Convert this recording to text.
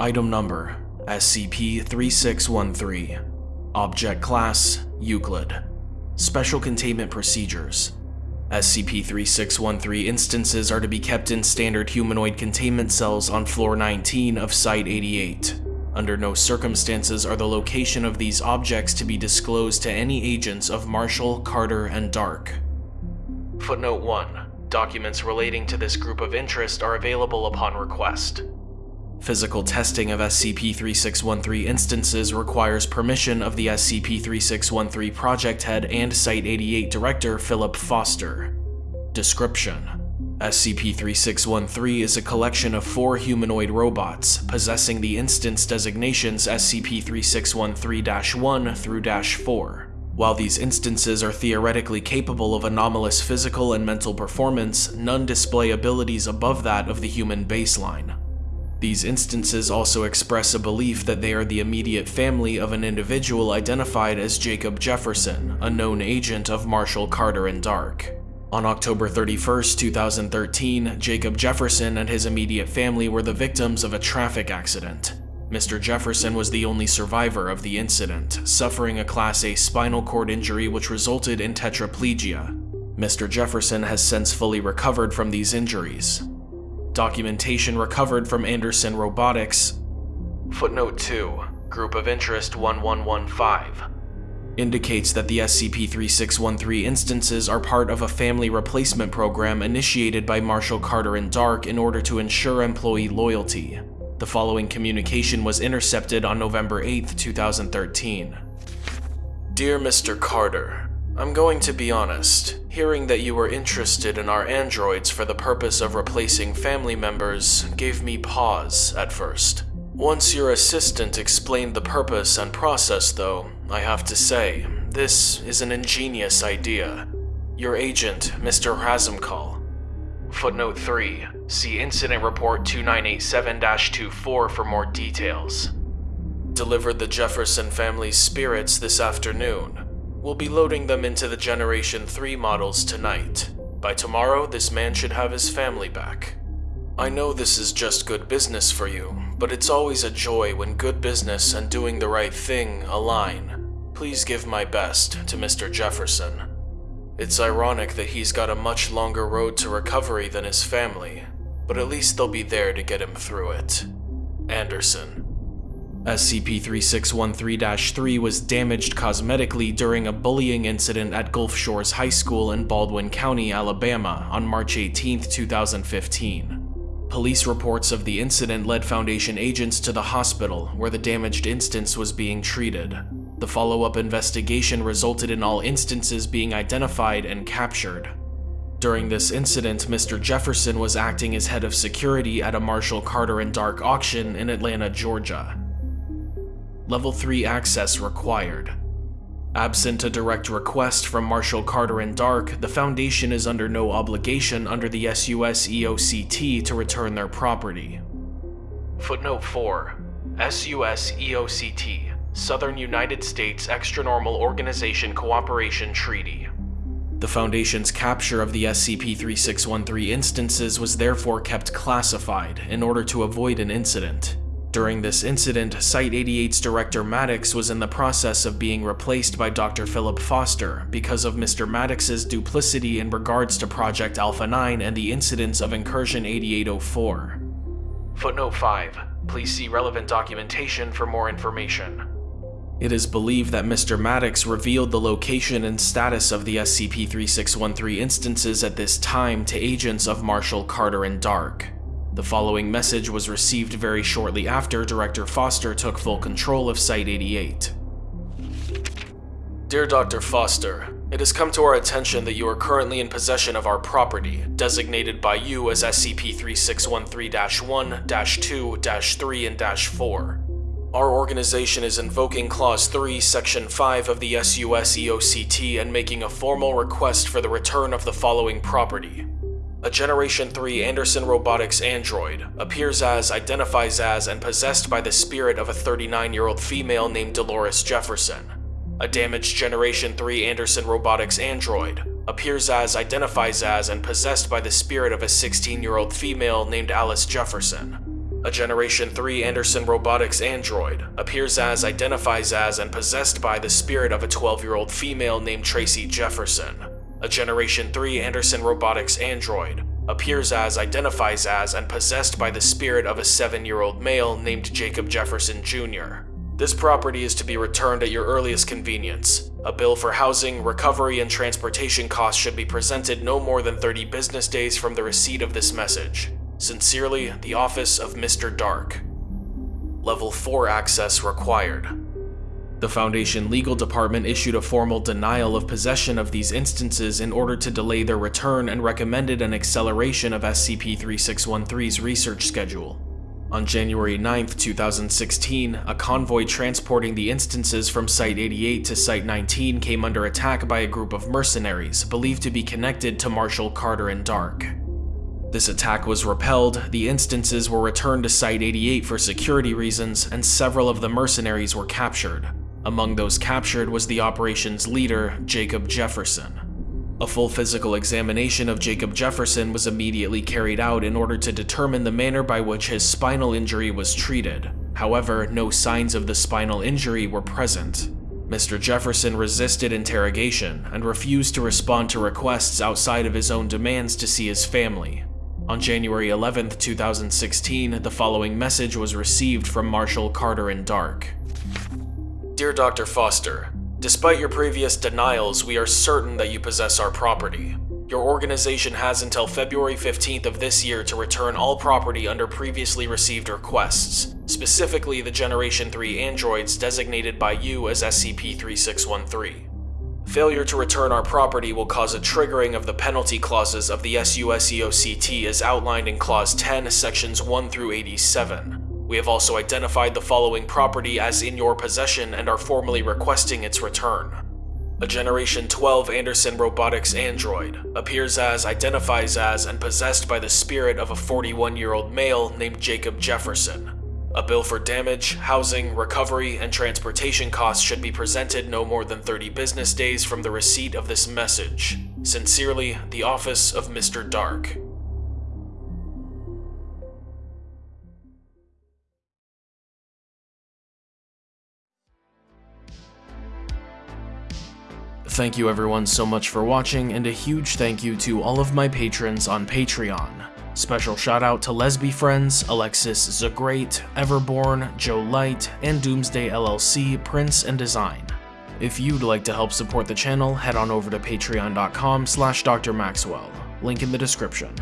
Item Number SCP-3613 Object Class Euclid Special Containment Procedures SCP-3613 instances are to be kept in standard humanoid containment cells on Floor 19 of Site-88. Under no circumstances are the location of these objects to be disclosed to any agents of Marshall, Carter, and Dark. Footnote 1. Documents relating to this group of interest are available upon request. Physical testing of SCP-3613 instances requires permission of the SCP-3613 project head and Site-88 director Philip Foster. Description SCP-3613 is a collection of four humanoid robots, possessing the instance designations SCP-3613-1 through -4. While these instances are theoretically capable of anomalous physical and mental performance, none display abilities above that of the human baseline. These instances also express a belief that they are the immediate family of an individual identified as Jacob Jefferson, a known agent of Marshall Carter and Dark. On October 31, 2013, Jacob Jefferson and his immediate family were the victims of a traffic accident. Mr. Jefferson was the only survivor of the incident, suffering a Class A spinal cord injury which resulted in tetraplegia. Mr. Jefferson has since fully recovered from these injuries. Documentation recovered from Anderson Robotics. Footnote 2, Group of Interest 1115, indicates that the SCP-3613 instances are part of a family replacement program initiated by Marshall Carter and Dark in order to ensure employee loyalty. The following communication was intercepted on November 8, 2013. Dear Mr. Carter, I'm going to be honest. Hearing that you were interested in our androids for the purpose of replacing family members gave me pause at first. Once your assistant explained the purpose and process, though, I have to say, this is an ingenious idea. Your agent, Mr. Razumkal. Footnote 3. See Incident Report 2987-24 for more details. Delivered the Jefferson family's spirits this afternoon. We'll be loading them into the Generation 3 models tonight. By tomorrow, this man should have his family back. I know this is just good business for you, but it's always a joy when good business and doing the right thing align. Please give my best to Mr. Jefferson. It's ironic that he's got a much longer road to recovery than his family, but at least they'll be there to get him through it. Anderson. SCP-3613-3 was damaged cosmetically during a bullying incident at Gulf Shores High School in Baldwin County, Alabama on March 18, 2015. Police reports of the incident led Foundation agents to the hospital where the damaged instance was being treated. The follow-up investigation resulted in all instances being identified and captured. During this incident, Mr. Jefferson was acting as head of security at a Marshall Carter and Dark auction in Atlanta, Georgia. Level 3 access required. Absent a direct request from Marshall Carter and Dark, the Foundation is under no obligation under the SUS EOCT to return their property. Footnote 4. SUS EOCT Southern United States Extranormal Organization Cooperation Treaty. The Foundation's capture of the SCP-3613 instances was therefore kept classified in order to avoid an incident. During this incident, Site-88's director Maddox was in the process of being replaced by Dr. Philip Foster because of Mr. Maddox's duplicity in regards to Project Alpha-9 and the incidents of Incursion 8804. Footnote 5. Please see relevant documentation for more information. It is believed that Mr. Maddox revealed the location and status of the SCP-3613 instances at this time to agents of Marshall Carter and Dark. The following message was received very shortly after Director Foster took full control of Site-88. Dear Dr. Foster, it has come to our attention that you are currently in possession of our property, designated by you as SCP-3613-1, -2, -3, and -4. Our organization is invoking Clause 3, Section 5 of the SUS EOCT and making a formal request for the return of the following property. A Generation 3 Anderson Robotics android appears as, identifies as, and possessed by the spirit of a 39-year-old female named Dolores Jefferson. A damaged Generation 3 Anderson Robotics android appears as, identifies as, and possessed by the spirit of a 16-year-old female named Alice Jefferson. A Generation 3 Anderson Robotics android appears as, identifies as, and possessed by the spirit of a 12-year-old female named Tracy Jefferson. A Generation 3 Anderson Robotics android appears as, identifies as, and possessed by the spirit of a 7-year-old male named Jacob Jefferson Jr. This property is to be returned at your earliest convenience. A bill for housing, recovery, and transportation costs should be presented no more than 30 business days from the receipt of this message. Sincerely, the Office of Mr. Dark. Level 4 access required. The Foundation Legal Department issued a formal denial of possession of these instances in order to delay their return and recommended an acceleration of SCP-3613's research schedule. On January 9, 2016, a convoy transporting the instances from Site-88 to Site-19 came under attack by a group of mercenaries believed to be connected to Marshall Carter and Dark. This attack was repelled, the instances were returned to Site-88 for security reasons, and several of the mercenaries were captured. Among those captured was the operation's leader, Jacob Jefferson. A full physical examination of Jacob Jefferson was immediately carried out in order to determine the manner by which his spinal injury was treated. However, no signs of the spinal injury were present. Mr. Jefferson resisted interrogation and refused to respond to requests outside of his own demands to see his family. On January 11, 2016, the following message was received from Marshall Carter and Dark. Dear Dr. Foster, Despite your previous denials, we are certain that you possess our property. Your organization has until February 15th of this year to return all property under previously received requests, specifically the Generation 3 androids designated by you as SCP-3613. Failure to return our property will cause a triggering of the penalty clauses of the SUSEOCT as outlined in Clause 10, Sections 1 through 87. We have also identified the following property as in your possession and are formally requesting its return. A Generation 12 Anderson Robotics android appears as, identifies as, and possessed by the spirit of a 41-year-old male named Jacob Jefferson. A bill for damage, housing, recovery, and transportation costs should be presented no more than 30 business days from the receipt of this message. Sincerely, the Office of Mr. Dark. Thank you everyone so much for watching, and a huge thank you to all of my patrons on Patreon. Special shout out to Lesby Friends, Alexis Zagreat, Everborn, Joe Light, and Doomsday LLC, Prince and Design. If you'd like to help support the channel, head on over to patreon.com slash drmaxwell, link in the description.